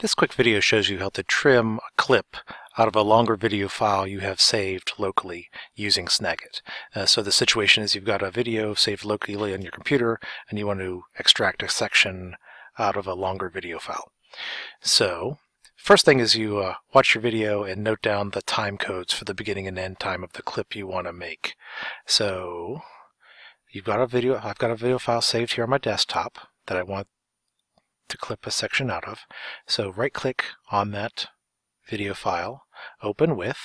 This quick video shows you how to trim a clip out of a longer video file you have saved locally using Snagit. Uh, so the situation is you've got a video saved locally on your computer and you want to extract a section out of a longer video file. So first thing is you uh, watch your video and note down the time codes for the beginning and end time of the clip you want to make. So you've got a video, I've got a video file saved here on my desktop that I want to clip a section out of. So right click on that video file, open with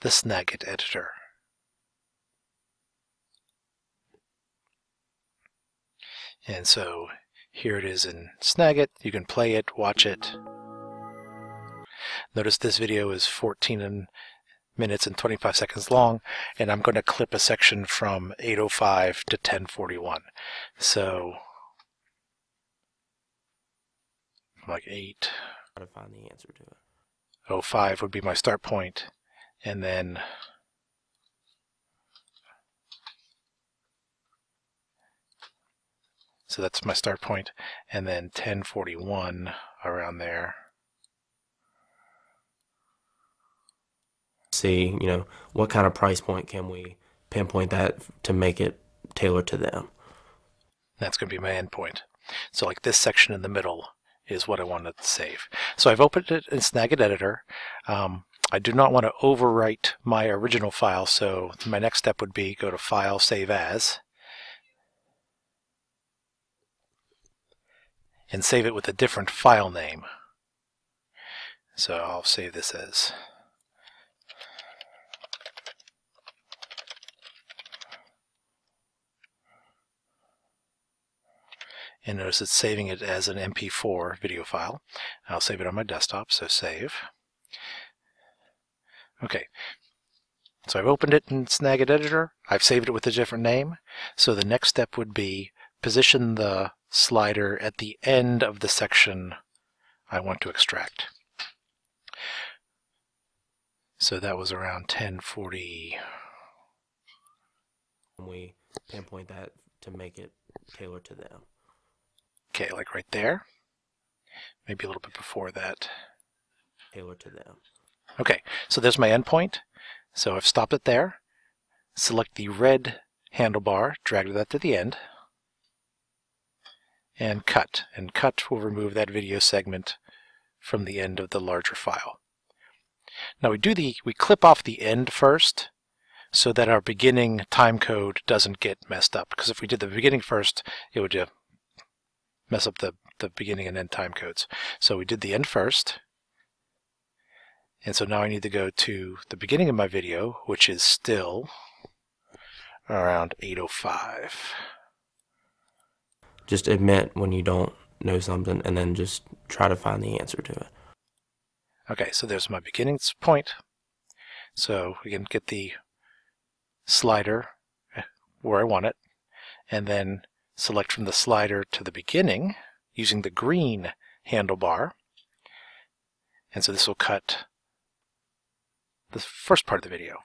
the Snagit editor. And so here it is in Snagit. You can play it, watch it. Notice this video is 14 minutes and 25 seconds long, and I'm going to clip a section from 805 to 1041. So like 8. Try to find the answer to it. 05 would be my start point, and then so that's my start point, and then 1041 around there. See, you know, what kind of price point can we pinpoint that to make it tailored to them? That's going to be my endpoint. So like this section in the middle is what I wanted to save. So I've opened it in Snagit Editor. Um, I do not want to overwrite my original file, so my next step would be go to File, Save As, and save it with a different file name. So I'll save this as and notice it's saving it as an MP4 video file. I'll save it on my desktop, so save. Okay, so I've opened it in Snagit Editor. I've saved it with a different name. So the next step would be position the slider at the end of the section I want to extract. So that was around 1040. We pinpoint that to make it tailored to them. Okay, like right there. Maybe a little bit before that. Tailored to them. Okay, so there's my endpoint. So I've stopped it there. Select the red handlebar, drag that to the end, and cut. And cut will remove that video segment from the end of the larger file. Now we do the we clip off the end first so that our beginning time code doesn't get messed up. Because if we did the beginning first, it would uh, mess up the, the beginning and end time codes. So we did the end first. And so now I need to go to the beginning of my video, which is still around 805. Just admit when you don't know something and then just try to find the answer to it. Okay, so there's my beginning point. So we can get the slider eh, where I want it, and then select from the slider to the beginning using the green handlebar. And so this will cut the first part of the video.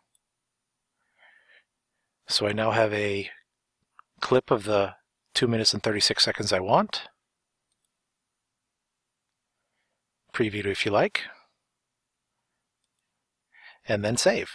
So I now have a clip of the 2 minutes and 36 seconds I want. Preview if you like. And then save.